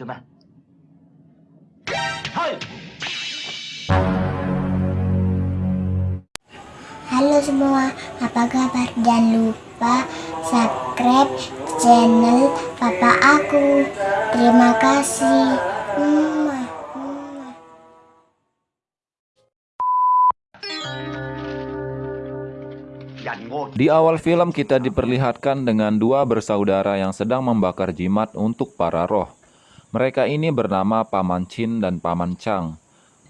Coba. Hai. Halo semua, apa kabar? Jangan lupa subscribe channel papa aku. Terima kasih. Di awal film kita diperlihatkan dengan dua bersaudara yang sedang membakar jimat untuk para roh. Mereka ini bernama Paman Chin dan Paman Chang.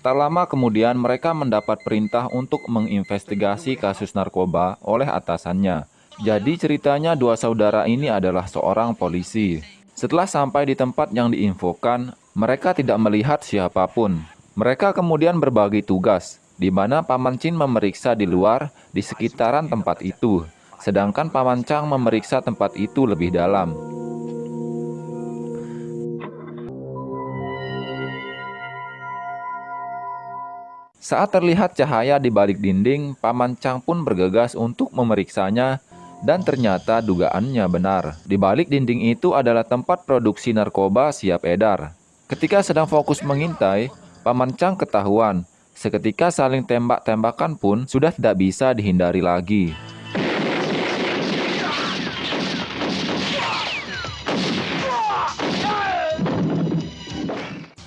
Tak lama kemudian mereka mendapat perintah untuk menginvestigasi kasus narkoba oleh atasannya. Jadi ceritanya dua saudara ini adalah seorang polisi. Setelah sampai di tempat yang diinfokan, mereka tidak melihat siapa pun. Mereka kemudian berbagi tugas, di mana Paman Chin memeriksa di luar di sekitaran tempat itu, sedangkan Paman Chang memeriksa tempat itu lebih dalam. Saat terlihat cahaya di balik dinding, Paman Chang pun bergegas untuk memeriksanya dan ternyata dugaannya benar. Di balik dinding itu adalah tempat produksi narkoba siap edar. Ketika sedang fokus mengintai, Paman Chang ketahuan. Seketika saling tembak-tembakan pun sudah tidak bisa dihindari lagi.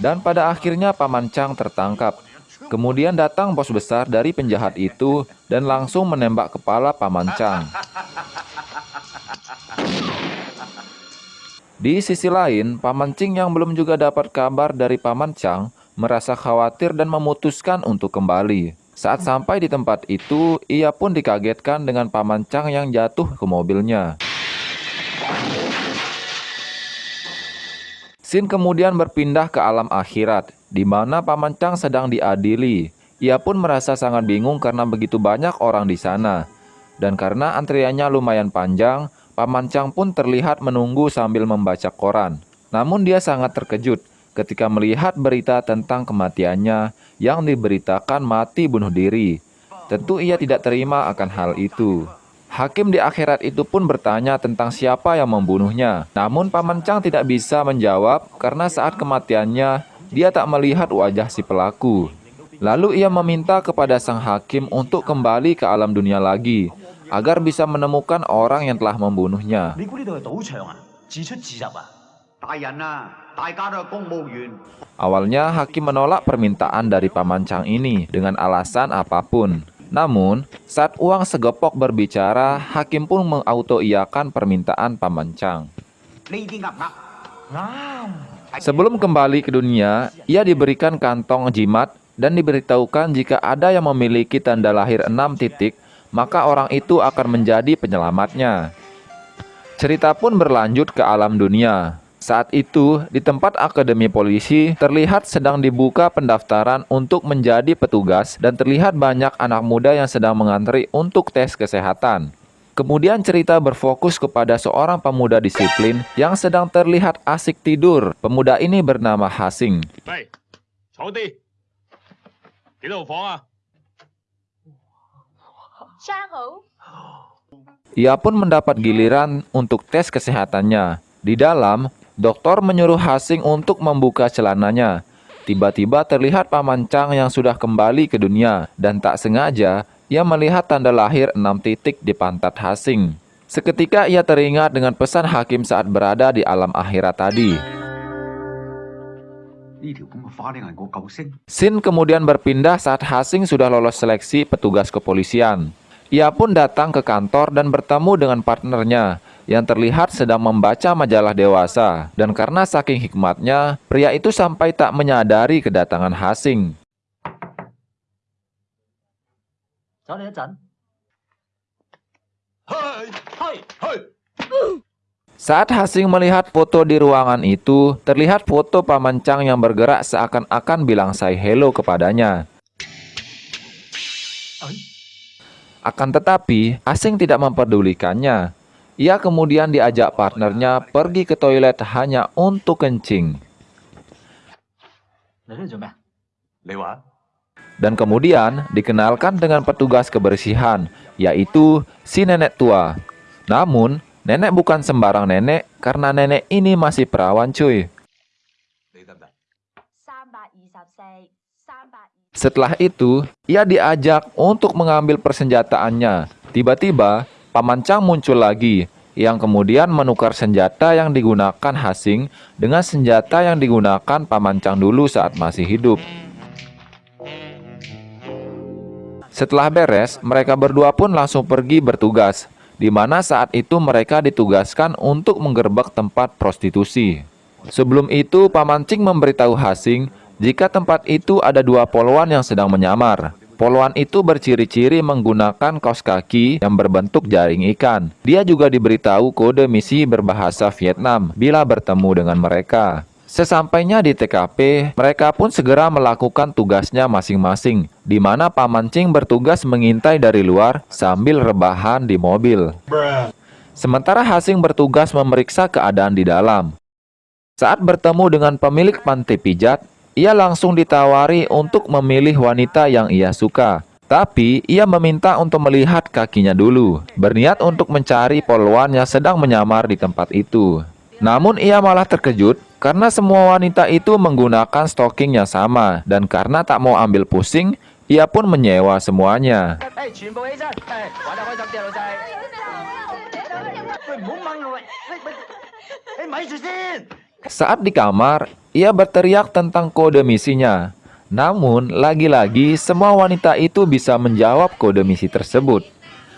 Dan pada akhirnya Paman Chang tertangkap. Kemudian datang bos besar dari penjahat itu dan langsung menembak kepala Paman Chang. Di sisi lain, Paman Ching yang belum juga dapat kabar dari Paman Chang merasa khawatir dan memutuskan untuk kembali. Saat sampai di tempat itu, ia pun dikagetkan dengan Paman Chang yang jatuh ke mobilnya. Sin kemudian berpindah ke alam akhirat, di mana Paman Chang sedang diadili. Ia pun merasa sangat bingung karena begitu banyak orang di sana. Dan karena antriannya lumayan panjang, Paman Chang pun terlihat menunggu sambil membaca koran. Namun dia sangat terkejut ketika melihat berita tentang kematiannya yang diberitakan mati bunuh diri. Tentu ia tidak terima akan hal itu. Hakim di akhirat itu pun bertanya tentang siapa yang membunuhnya. Namun Paman Chang tidak bisa menjawab karena saat kematiannya dia tak melihat wajah si pelaku. Lalu ia meminta kepada sang hakim untuk kembali ke alam dunia lagi agar bisa menemukan orang yang telah membunuhnya. Awalnya hakim menolak permintaan dari Paman Chang ini dengan alasan apa pun. Namun, saat uang segepok berbicara, hakim pun mengautoiakan permintaan Paman Chang. Sebelum kembali ke dunia, ia diberikan kantong jimat dan diberitahukan jika ada yang memiliki tanda lahir enam titik maka orang itu akan menjadi penyelamatnya. Cerita pun berlanjut ke alam dunia. Saat itu, di tempat akademi polisi, terlihat sedang dibuka pendaftaran untuk menjadi petugas dan terlihat banyak anak muda yang sedang mengantri untuk tes kesehatan. Kemudian cerita berfokus kepada seorang pemuda disiplin yang sedang terlihat asik tidur. Pemuda ini bernama Hasing. Baik, Ia pun mendapat giliran untuk tes kesehatannya. Di dalam, dokter menyuruh Hasing untuk membuka celananya. Tiba-tiba terlihat Paman Chang yang sudah kembali ke dunia dan tak sengaja ia melihat tanda lahir enam titik di pantat Hasing. Seketika ia teringat dengan pesan hakim saat berada di alam akhirat tadi. Sin kemudian berpindah saat Hasing sudah lolos seleksi petugas kepolisian. Ia pun datang ke kantor dan bertemu dengan partnernya yang terlihat sedang membaca majalah dewasa. Dan karena saking hikmatnya, pria itu sampai tak menyadari kedatangan Hasing. Saat Hasing melihat foto di ruangan itu, terlihat foto Paman Chang yang bergerak seakan-akan bilang say hello kepadanya. Akan tetapi, Asing tidak memperdulikannya. Ia kemudian diajak partnernya pergi ke toilet hanya untuk kencing. Dan kemudian dikenalkan dengan petugas kebersihan, yaitu si nenek tua. Namun, nenek bukan sembarang nenek karena nenek ini masih perawan cuy. Setelah itu, ia diajak untuk mengambil persenjataannya. Tiba-tiba, Paman Chang muncul lagi, yang kemudian menukar senjata yang digunakan Hasing dengan senjata yang digunakan Paman Chang dulu saat masih hidup. Setelah beres, mereka berdua pun langsung pergi bertugas, di mana saat itu mereka ditugaskan untuk menggerbek tempat prostitusi. Sebelum itu, Paman Ching memberitahu Hasing jika tempat itu ada dua poluan yang sedang menyamar. Poluan itu berciri-ciri menggunakan kaos kaki yang berbentuk jaring ikan. Dia juga diberitahu kode misi berbahasa Vietnam bila bertemu dengan mereka. Sesampainya di TKP, mereka pun segera melakukan tugasnya masing-masing, di mana Paman Ching bertugas mengintai dari luar sambil rebahan di mobil. Sementara Hasing bertugas memeriksa keadaan di dalam. Saat bertemu dengan pemilik pantai pijat, ia langsung ditawari untuk memilih wanita yang ia suka. Tapi ia meminta untuk melihat kakinya dulu, berniat untuk mencari poluan yang sedang menyamar di tempat itu. Namun ia malah terkejut karena semua wanita itu menggunakan stocking yang sama dan karena tak mau ambil pusing, ia pun menyewa semuanya. Saat di kamar, ia berteriak tentang kode misinya. Namun, lagi-lagi semua wanita itu bisa menjawab kode misi tersebut.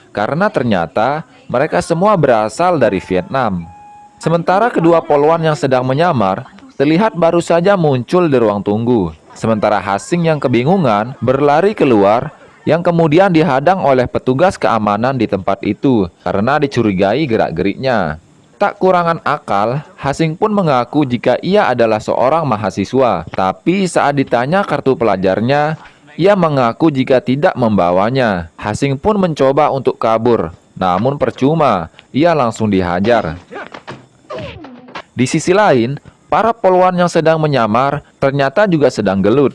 Karena ternyata mereka semua berasal dari Vietnam. Sementara kedua poluan yang sedang menyamar terlihat baru saja muncul di ruang tunggu. Sementara Hasing yang kebingungan berlari keluar yang kemudian dihadang oleh petugas keamanan di tempat itu karena dicurigai gerak-geriknya. Tak kurangan akal, Hasing pun mengaku jika ia adalah seorang mahasiswa. Tapi saat ditanya kartu pelajarnya, ia mengaku jika tidak membawanya. Hasing pun mencoba untuk kabur, namun percuma, ia langsung dihajar. Di sisi lain, para poluan yang sedang menyamar ternyata juga sedang gelut.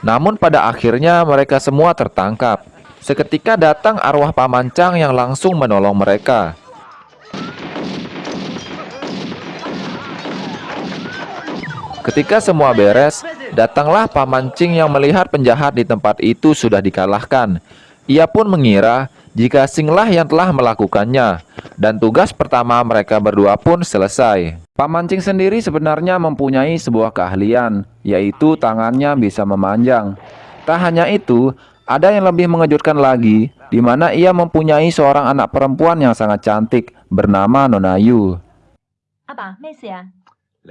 Namun pada akhirnya mereka semua tertangkap. Seketika datang arwah Pamancang yang langsung menolong mereka. Ketika semua beres, datanglah Pamancing yang melihat penjahat di tempat itu sudah dikalahkan. Ia pun mengira jika Singlah yang telah melakukannya, dan tugas pertama mereka berdua pun selesai. Pamancing sendiri sebenarnya mempunyai sebuah keahlian, yaitu tangannya bisa memanjang. Tak hanya itu, ada yang lebih mengejutkan lagi, di mana ia mempunyai seorang anak perempuan yang sangat cantik, bernama Nonayu. Apa, ya?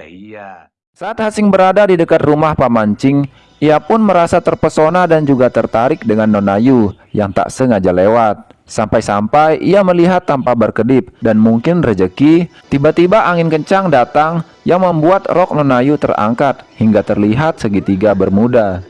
iya. Saat Hasing berada di dekat rumah Pamancing, ia pun merasa terpesona dan juga tertarik dengan Nonayu yang tak sengaja lewat. Sampai-sampai ia melihat tanpa berkedip dan mungkin rejeki, tiba-tiba angin kencang datang yang membuat rok Nonayu terangkat hingga terlihat segitiga bermuda.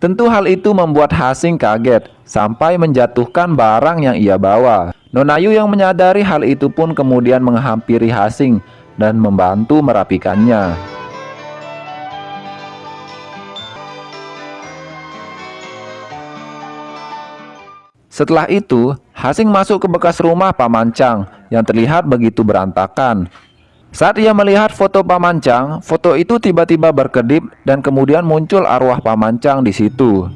Tentu hal itu membuat Hasing kaget sampai menjatuhkan barang yang ia bawa. Nonayu yang menyadari hal itu pun kemudian menghampiri Hasing dan membantu merapikannya. Setelah itu, Hasing masuk ke bekas rumah Pamancang yang terlihat begitu berantakan. Saat ia melihat foto Pamancang, foto itu tiba-tiba berkedip dan kemudian muncul arwah Pamancang di situ.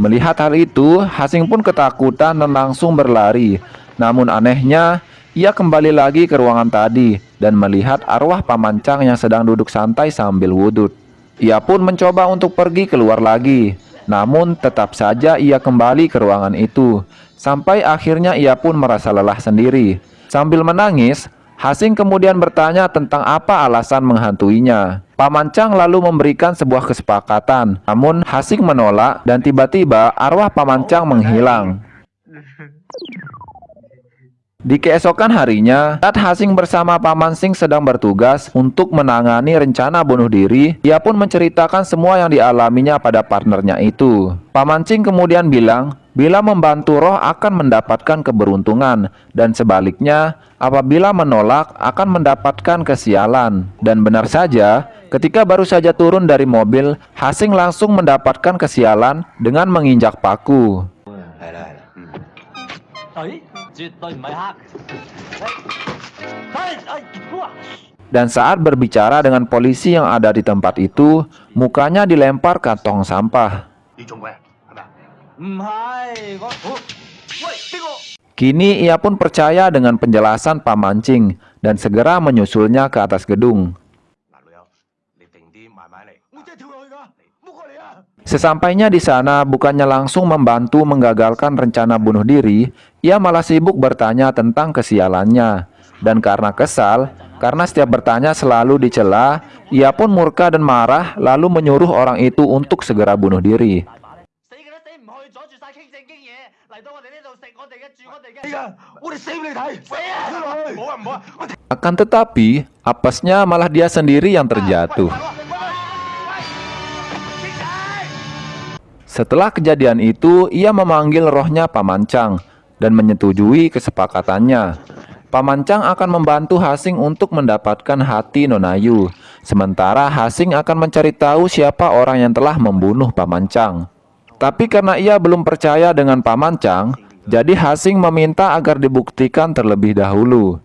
Melihat hal itu, Hasing pun ketakutan dan langsung berlari. Namun anehnya, ia kembali lagi ke ruangan tadi dan melihat arwah Pamancang yang sedang duduk santai sambil wudhu. Ia pun mencoba untuk pergi keluar lagi, namun tetap saja ia kembali ke ruangan itu. Sampai akhirnya ia pun merasa lelah sendiri. Sambil menangis, Hasing kemudian bertanya tentang apa alasan menghantuinya. Pamancang lalu memberikan sebuah kesepakatan. Namun Hasing menolak dan tiba-tiba arwah Pamancang menghilang. Di keesokan harinya, saat Hasing bersama Paman Sing sedang bertugas untuk menangani rencana bunuh diri, ia pun menceritakan semua yang dialaminya pada partnernya itu. Paman Sing kemudian bilang, bila membantu roh akan mendapatkan keberuntungan, dan sebaliknya, apabila menolak akan mendapatkan kesialan. Dan benar saja, ketika baru saja turun dari mobil, Hasing langsung mendapatkan kesialan dengan menginjak paku. Oh, ayo, ayo. Hmm. 绝对唔系黑。系系哇！ Dan saat berbicara dengan polisi yang ada di tempat itu, mukanya dilempar kantong sampah. 你做咩？系咪啊？唔系我我喂边个？ Kini ia pun percaya dengan penjelasan Pak Mancing dan segera menyusulnya ke atas gedung. Sesampainya di sana, bukannya langsung membantu menggagalkan rencana bunuh diri, ia malah sibuk bertanya tentang kesialannya. Dan karena kesal, karena setiap bertanya selalu dicela, ia pun murka dan marah lalu menyuruh orang itu untuk segera bunuh diri. Akan tetapi, apesnya malah dia sendiri yang terjatuh. Setelah kejadian itu, ia memanggil rohnya Pamancang dan menyetujui kesepakatannya. Pamancang akan membantu Hasing untuk mendapatkan hati Nonayu, sementara Hasing akan mencari tahu siapa orang yang telah membunuh Pamancang. Tapi karena ia belum percaya dengan Pamancang, jadi Hasing meminta agar dibuktikan terlebih dahulu.